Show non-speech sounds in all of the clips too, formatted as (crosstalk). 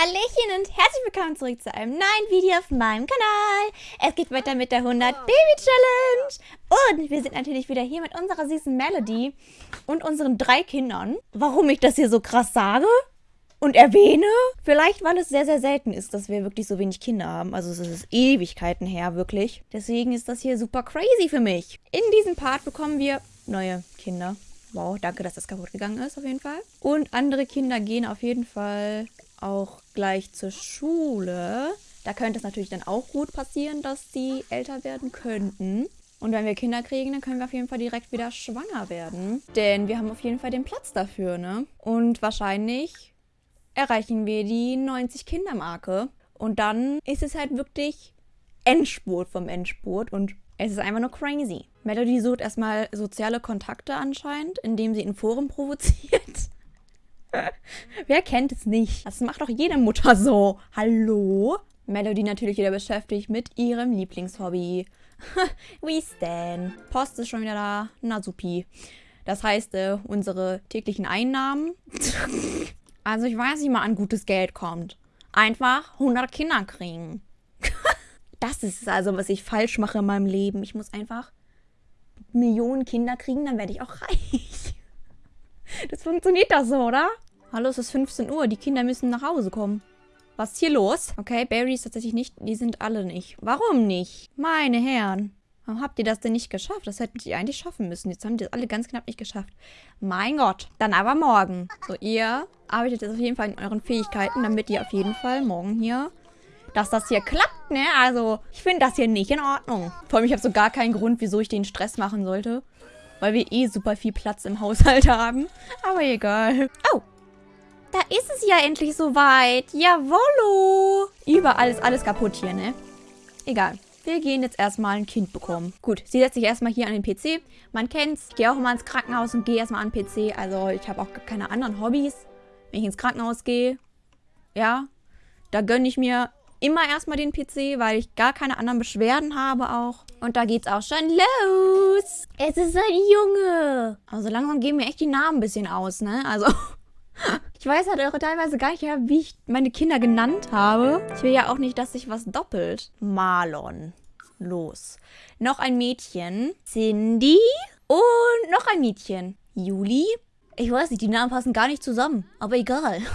Hallöchen und herzlich willkommen zurück zu einem neuen Video auf meinem Kanal. Es geht weiter mit der 100 Baby Challenge. Und wir sind natürlich wieder hier mit unserer süßen Melody und unseren drei Kindern. Warum ich das hier so krass sage und erwähne? Vielleicht, weil es sehr, sehr selten ist, dass wir wirklich so wenig Kinder haben. Also es ist Ewigkeiten her, wirklich. Deswegen ist das hier super crazy für mich. In diesem Part bekommen wir neue Kinder. Wow, danke, dass das kaputt gegangen ist, auf jeden Fall. Und andere Kinder gehen auf jeden Fall auch gleich zur Schule. Da könnte es natürlich dann auch gut passieren, dass die älter werden könnten. Und wenn wir Kinder kriegen, dann können wir auf jeden Fall direkt wieder schwanger werden. Denn wir haben auf jeden Fall den Platz dafür, ne? Und wahrscheinlich erreichen wir die 90-Kinder-Marke. Und dann ist es halt wirklich Endspurt vom Endspurt und es ist einfach nur crazy. Melody sucht erstmal soziale Kontakte anscheinend, indem sie in Foren provoziert. Wer kennt es nicht? Das macht doch jede Mutter so. Hallo? Melody natürlich wieder beschäftigt mit ihrem Lieblingshobby. (laughs) We Stan. Post ist schon wieder da. Na supi. Das heißt, äh, unsere täglichen Einnahmen. (laughs) also ich weiß, wie man an gutes Geld kommt. Einfach 100 Kinder kriegen. (laughs) das ist also, was ich falsch mache in meinem Leben. Ich muss einfach Millionen Kinder kriegen, dann werde ich auch reich. Das funktioniert doch so, oder? Hallo, es ist 15 Uhr. Die Kinder müssen nach Hause kommen. Was ist hier los? Okay, Barry ist tatsächlich nicht. Die sind alle nicht. Warum nicht? Meine Herren. Warum habt ihr das denn nicht geschafft? Das hätten die eigentlich schaffen müssen. Jetzt haben die das alle ganz knapp nicht geschafft. Mein Gott. Dann aber morgen. So, ihr arbeitet jetzt auf jeden Fall in euren Fähigkeiten, damit ihr auf jeden Fall morgen hier dass das hier klappt, ne? Also, ich finde das hier nicht in Ordnung. Vor allem, ich habe so gar keinen Grund, wieso ich den Stress machen sollte. Weil wir eh super viel Platz im Haushalt (laughs) haben. Aber egal. Oh. Da ist es ja endlich soweit. Jawollo. Überall ist alles kaputt hier, ne? Egal. Wir gehen jetzt erstmal ein Kind bekommen. Gut, sie setzt sich erstmal hier an den PC. Man kennt's. Ich gehe auch immer ins Krankenhaus und gehe erstmal an den PC. Also ich habe auch keine anderen Hobbys. Wenn ich ins Krankenhaus gehe, ja, da gönne ich mir immer erstmal den PC, weil ich gar keine anderen Beschwerden habe auch. Und da geht's auch schon los. Es ist ein Junge. Also langsam geben mir echt die Namen ein bisschen aus, ne? Also... (laughs) Ich weiß halt auch teilweise gar nicht, wie ich meine Kinder genannt habe. Ich will ja auch nicht, dass sich was doppelt. Marlon. Los. Noch ein Mädchen. Cindy. Und noch ein Mädchen. Juli. Ich weiß nicht, die Namen passen gar nicht zusammen. Aber egal. (laughs)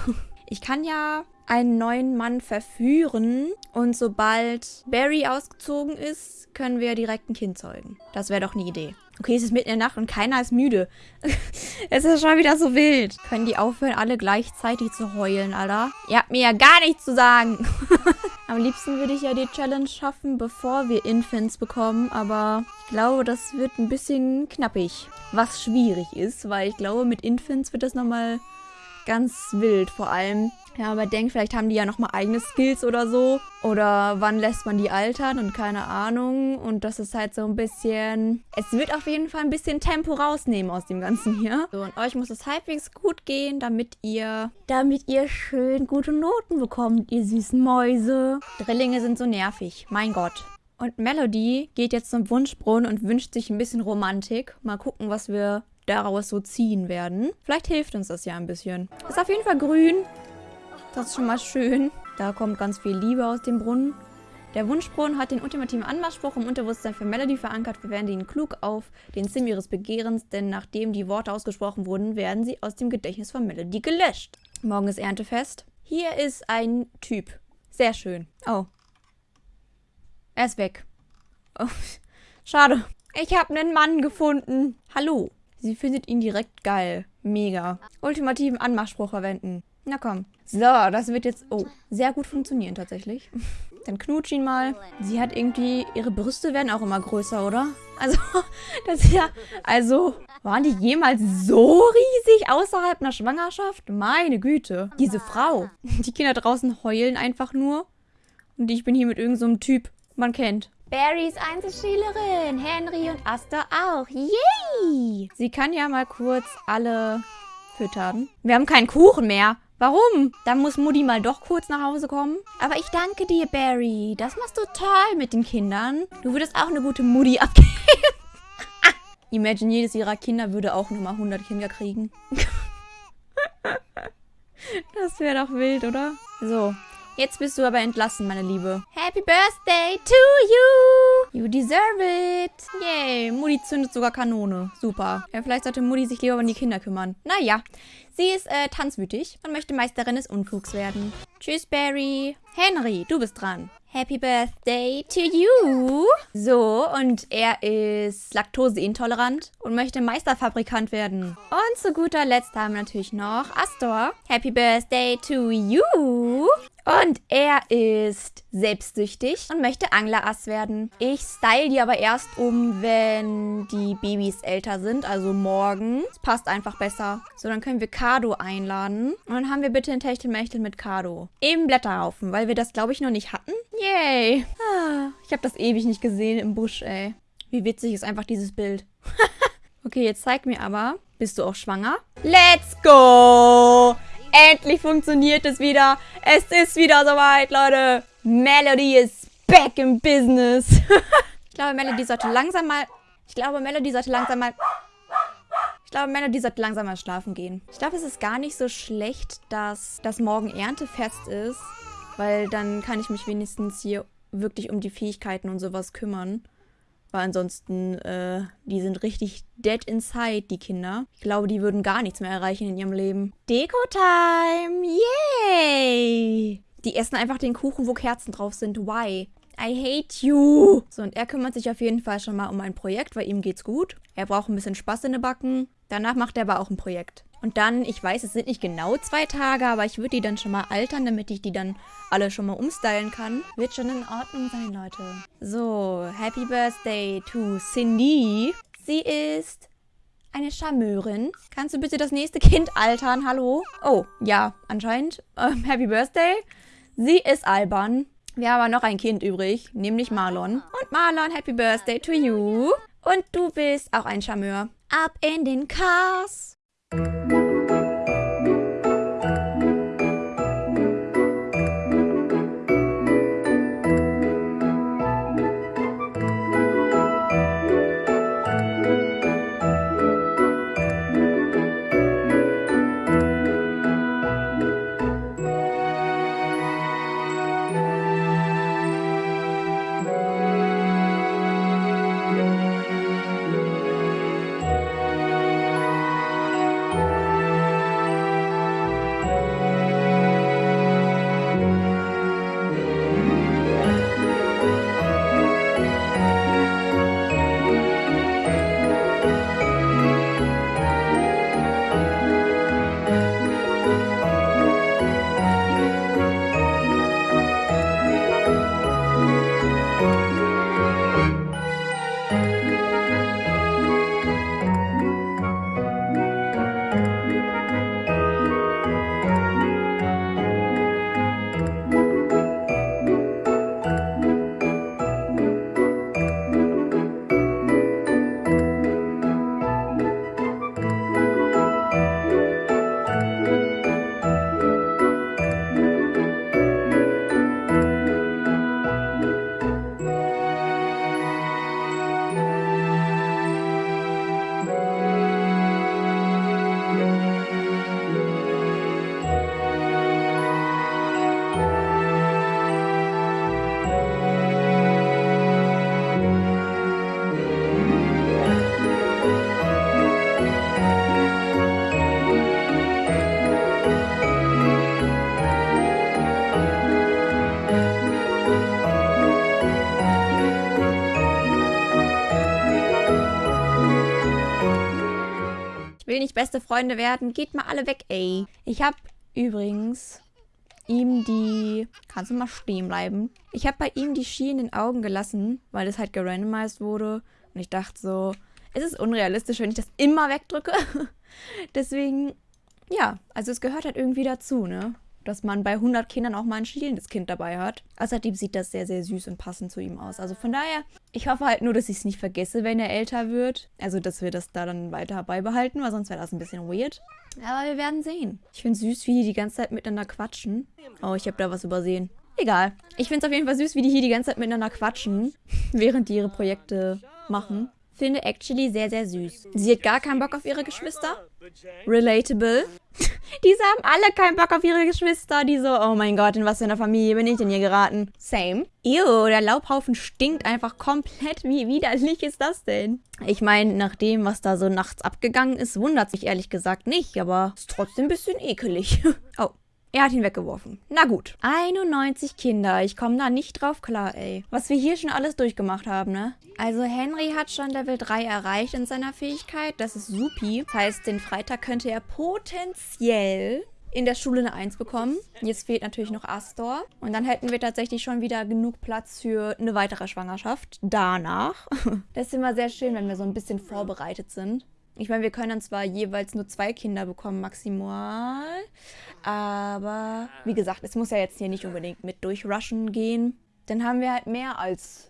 Ich kann ja einen neuen Mann verführen und sobald Barry ausgezogen ist, können wir direkt ein Kind zeugen. Das wäre doch eine Idee. Okay, es ist mitten in der Nacht und keiner ist müde. (laughs) es ist schon wieder so wild. Können die aufhören, alle gleichzeitig zu heulen, Alter? Ihr habt mir ja gar nichts zu sagen. (laughs) Am liebsten würde ich ja die Challenge schaffen, bevor wir Infants bekommen, aber ich glaube, das wird ein bisschen knappig. Was schwierig ist, weil ich glaube, mit Infants wird das nochmal ganz wild. Vor allem, ja, man denkt, vielleicht haben die ja nochmal eigene Skills oder so. Oder wann lässt man die altern und keine Ahnung. Und das ist halt so ein bisschen... Es wird auf jeden Fall ein bisschen Tempo rausnehmen aus dem Ganzen hier. So, und euch muss es halbwegs gut gehen, damit ihr... Damit ihr schön gute Noten bekommt, ihr süßen Mäuse. Drillinge sind so nervig. Mein Gott. Und Melody geht jetzt zum Wunschbrunnen und wünscht sich ein bisschen Romantik. Mal gucken, was wir daraus so ziehen werden. Vielleicht hilft uns das ja ein bisschen. Ist auf jeden Fall grün. Das ist schon mal schön. Da kommt ganz viel Liebe aus dem Brunnen. Der Wunschbrunnen hat den ultimativen Anmachspruch im Unterbewusstsein für Melody verankert. Wir werden ihn klug auf den Sim ihres Begehrens, denn nachdem die Worte ausgesprochen wurden, werden sie aus dem Gedächtnis von Melody gelöscht. Morgen ist Erntefest. Hier ist ein Typ. Sehr schön. Oh. Er ist weg. Oh. (laughs) Schade. Ich habe einen Mann gefunden. Hallo. Sie findet ihn direkt geil. Mega. Ultimativen Anmachspruch verwenden. Na komm. So, das wird jetzt... Oh, sehr gut funktionieren tatsächlich. (laughs) Dann knutsch ihn mal. Sie hat irgendwie... Ihre Brüste werden auch immer größer, oder? Also, (laughs) das ist ja... Also, waren die jemals so riesig außerhalb einer Schwangerschaft? Meine Güte. Diese Frau. Die Kinder draußen heulen einfach nur. Und ich bin hier mit irgendeinem so Typ. Man kennt. Barrys Einzelschülerin. Henry und Asta auch. Yay! Sie kann ja mal kurz alle füttern. Wir haben keinen Kuchen mehr. Warum? Dann muss Mutti mal doch kurz nach Hause kommen. Aber ich danke dir, Barry. Das machst du toll mit den Kindern. Du würdest auch eine gute Mutti (laughs) abgeben. (laughs) Imagine, jedes ihrer Kinder würde auch nochmal 100 Kinder kriegen. (laughs) das wäre doch wild, oder? So, Jetzt bist du aber entlassen, meine Liebe. Happy Birthday to you! You deserve it! Yay, Mutti zündet sogar Kanone. Super. Ja, vielleicht sollte Mutti sich lieber um die Kinder kümmern. Naja, sie ist äh, tanzwütig und möchte Meisterin des Unflugs werden. Tschüss, Barry. Henry, du bist dran. Happy Birthday to you. So, und er ist laktoseintolerant und möchte Meisterfabrikant werden. Und zu guter Letzt haben wir natürlich noch Astor. Happy Birthday to you. Und er ist selbstsüchtig und möchte Anglerass werden. Ich style die aber erst um, wenn die Babys älter sind, also morgen. Das passt einfach besser. So, dann können wir Kado einladen. Und dann haben wir bitte ein Techtelmechtel mit Kado. Im Blätterhaufen, weil wir das, glaube ich, noch nicht hatten. Yay! Ah, ich habe das ewig nicht gesehen im Busch, ey. Wie witzig ist einfach dieses Bild. (laughs) okay, jetzt zeig mir aber. Bist du auch schwanger? Let's go! Endlich funktioniert es wieder. Es ist wieder soweit, Leute. Melody ist back in business. (laughs) ich glaube, Melody sollte langsam mal... Ich glaube, Melody sollte langsam mal... Ich glaube, Melody sollte langsam mal schlafen gehen. Ich glaube, es ist gar nicht so schlecht, dass das morgen Erntefest ist. Weil dann kann ich mich wenigstens hier wirklich um die Fähigkeiten und sowas kümmern. Weil ansonsten, äh, die sind richtig dead inside, die Kinder. Ich glaube, die würden gar nichts mehr erreichen in ihrem Leben. Deko-Time! Yay! Die essen einfach den Kuchen, wo Kerzen drauf sind. Why? I hate you. So, und er kümmert sich auf jeden Fall schon mal um ein Projekt, weil ihm geht's gut. Er braucht ein bisschen Spaß in den Backen. Danach macht er aber auch ein Projekt. Und dann, ich weiß, es sind nicht genau zwei Tage, aber ich würde die dann schon mal altern, damit ich die dann alle schon mal umstylen kann. Wird schon in Ordnung sein, Leute. So, Happy Birthday to Cindy. Sie ist eine Charmeurin. Kannst du bitte das nächste Kind altern? Hallo? Oh, ja, anscheinend. Ähm, Happy Birthday. Sie ist albern. Wir haben aber noch ein Kind übrig, nämlich Marlon. Und Marlon, Happy Birthday to you. Und du bist auch ein Charmeur. Ab in den Cars. Will nicht beste Freunde werden. Geht mal alle weg, ey. Ich habe übrigens ihm die... Kannst du mal stehen bleiben? Ich habe bei ihm die Ski in den Augen gelassen, weil das halt gerandomized wurde. Und ich dachte so, es ist unrealistisch, wenn ich das immer wegdrücke. (laughs) Deswegen, ja, also es gehört halt irgendwie dazu, ne? Dass man bei 100 Kindern auch mal ein schielendes Kind dabei hat. Außerdem sieht das sehr, sehr süß und passend zu ihm aus. Also von daher, ich hoffe halt nur, dass ich es nicht vergesse, wenn er älter wird. Also, dass wir das da dann weiter beibehalten, weil sonst wäre das ein bisschen weird. Aber wir werden sehen. Ich finde süß, wie die die ganze Zeit miteinander quatschen. Oh, ich habe da was übersehen. Egal. Ich finde es auf jeden Fall süß, wie die hier die ganze Zeit miteinander quatschen, (laughs) während die ihre Projekte machen. Finde actually sehr, sehr süß. Sie hat gar keinen Bock auf ihre Geschwister. Relatable. (laughs) Diese haben alle keinen Bock auf ihre Geschwister. Die so, oh mein Gott, in was für einer Familie bin ich denn hier geraten? Same. Ew, der Laubhaufen stinkt einfach komplett. Wie widerlich ist das denn? Ich meine, nach dem, was da so nachts abgegangen ist, wundert sich ehrlich gesagt nicht, aber ist trotzdem ein bisschen ekelig. (laughs) oh. Er hat ihn weggeworfen. Na gut. 91 Kinder. Ich komme da nicht drauf klar, ey. Was wir hier schon alles durchgemacht haben, ne? Also Henry hat schon Level 3 erreicht in seiner Fähigkeit. Das ist supi. Das heißt, den Freitag könnte er potenziell in der Schule eine 1 bekommen. Jetzt fehlt natürlich noch Astor. Und dann hätten wir tatsächlich schon wieder genug Platz für eine weitere Schwangerschaft. Danach. (laughs) Das ist immer sehr schön, wenn wir so ein bisschen vorbereitet sind. Ich meine, wir können dann zwar jeweils nur zwei Kinder bekommen, maximal. Aber wie gesagt, es muss ja jetzt hier nicht unbedingt mit durchrushen gehen. Dann haben wir halt mehr als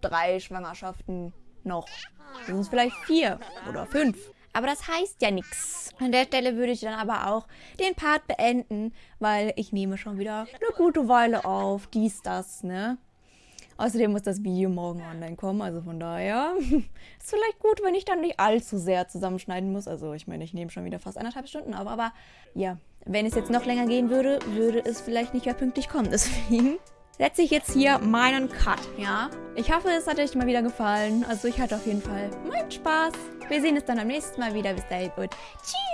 drei Schwangerschaften noch. Sind vielleicht vier oder fünf. Aber das heißt ja nichts. An der Stelle würde ich dann aber auch den Part beenden, weil ich nehme schon wieder eine gute Weile auf. Dies, das, ne? Außerdem muss das Video morgen online kommen, also von daher (laughs) ist vielleicht gut, wenn ich dann nicht allzu sehr zusammenschneiden muss. Also ich meine, ich nehme schon wieder fast eineinhalb Stunden auf, aber ja, wenn es jetzt noch länger gehen würde, würde es vielleicht nicht mehr pünktlich kommen. (laughs) Deswegen setze ich jetzt hier meinen Cut, ja? Ich hoffe, es hat euch mal wieder gefallen. Also ich hatte auf jeden Fall meinen Spaß. Wir sehen uns dann beim nächsten Mal wieder. Bis dahin und tschüss!